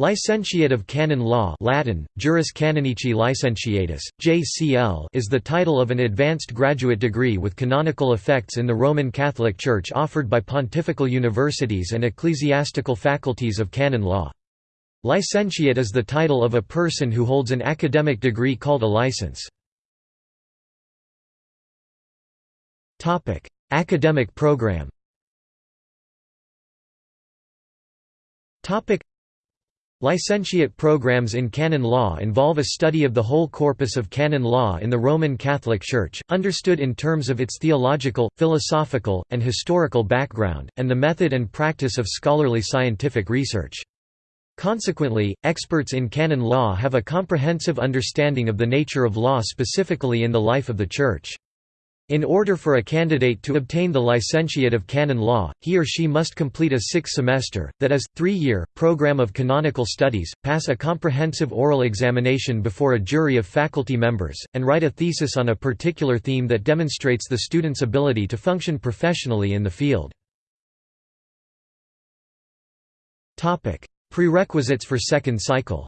Licentiate of Canon Law Latin, Juris Canonici Licentiatus, JCL is the title of an advanced graduate degree with canonical effects in the Roman Catholic Church offered by pontifical universities and ecclesiastical faculties of canon law. Licentiate is the title of a person who holds an academic degree called a license. Academic program Licentiate programs in canon law involve a study of the whole corpus of canon law in the Roman Catholic Church, understood in terms of its theological, philosophical, and historical background, and the method and practice of scholarly scientific research. Consequently, experts in canon law have a comprehensive understanding of the nature of law specifically in the life of the Church. In order for a candidate to obtain the licentiate of canon law, he or she must complete a six-semester, that is, three-year, program of canonical studies, pass a comprehensive oral examination before a jury of faculty members, and write a thesis on a particular theme that demonstrates the student's ability to function professionally in the field. Prerequisites for second cycle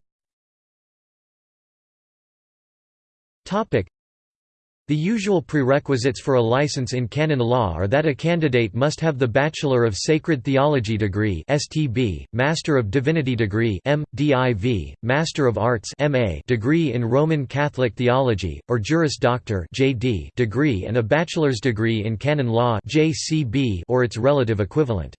the usual prerequisites for a license in canon law are that a candidate must have the Bachelor of Sacred Theology degree (STB), Master of Divinity degree (M.Div., Master of Arts (MA) degree in Roman Catholic Theology, or Juris Doctor (JD) degree and a bachelor's degree in canon law (JCB) or its relative equivalent.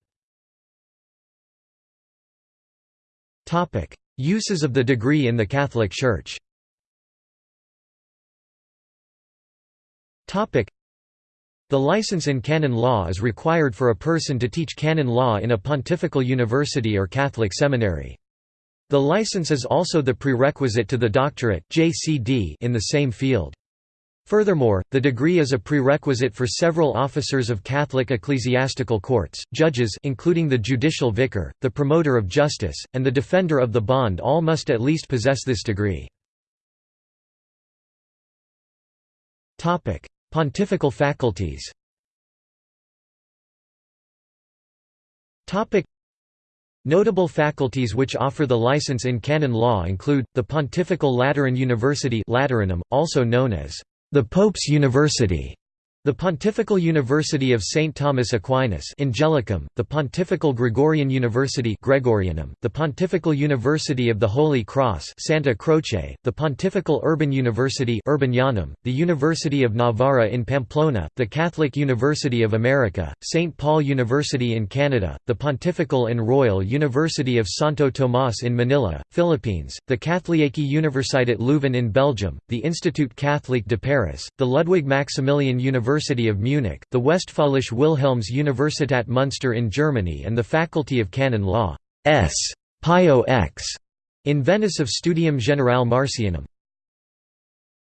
Topic: Uses of the degree in the Catholic Church. The license in canon law is required for a person to teach canon law in a pontifical university or Catholic seminary. The license is also the prerequisite to the doctorate JCD in the same field. Furthermore, the degree is a prerequisite for several officers of Catholic ecclesiastical courts, judges including the judicial vicar, the promoter of justice, and the defender of the bond all must at least possess this degree. Pontifical faculties. Notable faculties which offer the license in canon law include, the Pontifical Lateran University Lateranum, also known as the Pope's University, the Pontifical University of St. Thomas Aquinas Angelicum, the Pontifical Gregorian University Gregorianum, the Pontifical University of the Holy Cross Santa Croce, the Pontifical Urban University Urbanianum, the University of Navarra in Pamplona, the Catholic University of America, St. Paul University in Canada, the Pontifical and Royal University of Santo Tomas in Manila, Philippines, the Katholieke Universiteit Leuven in Belgium, the Institut Catholique de Paris, the Ludwig Maximilian University University of Munich, the Westfälische Wilhelms Universität Münster in Germany and the Faculty of Canon Law S. Pio X in Venice of Studium Generale Marcianum.